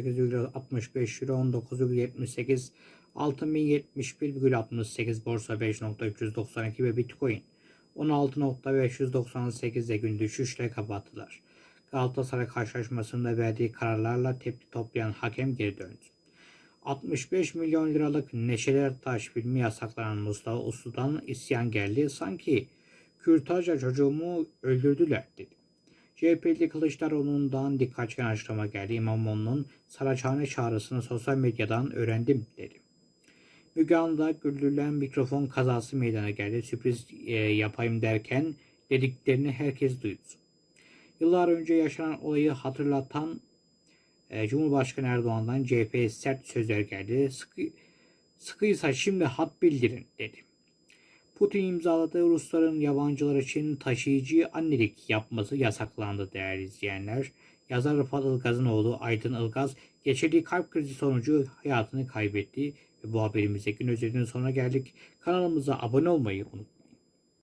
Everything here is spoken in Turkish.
18,65 euro 19,78 altın 1071,68 borsa 5.392 ve bitcoin 16.598'de gün düşüşle kapattılar. Galatasaray karşılaşmasında verdiği kararlarla tepki toplayan hakem geri döndü. 65 milyon liralık Neşeler Taş filmi yasaklanan Mustafa Uslu'dan isyan geldi. Sanki kürtajla çocuğumu öldürdüler dedi. CHP'li Kılıçdaroğlu'ndan dikkat çeken açıklama geldi. İmamoğlu'nun Saraçhane çağrısını sosyal medyadan öğrendim dedi. Müge Anlı'da güldürülen mikrofon kazası meydana geldi. Sürpriz e, yapayım derken dediklerini herkes duydu. Yıllar önce yaşanan olayı hatırlatan e, Cumhurbaşkanı Erdoğan'dan CHP'ye sert sözler geldi. Sıkı, sıkıysa şimdi hat bildirin dedi. Putin imzaladığı Rusların yabancılar için taşıyıcı annelik yapması yasaklandı değerli izleyenler. Yazar Rıfat Ilgaz'ın oğlu Aydın Ilgaz geçirdiği kalp krizi sonucu hayatını kaybetti. Ve bu haberimizde gün özelinin sonuna geldik. Kanalımıza abone olmayı unutmayın.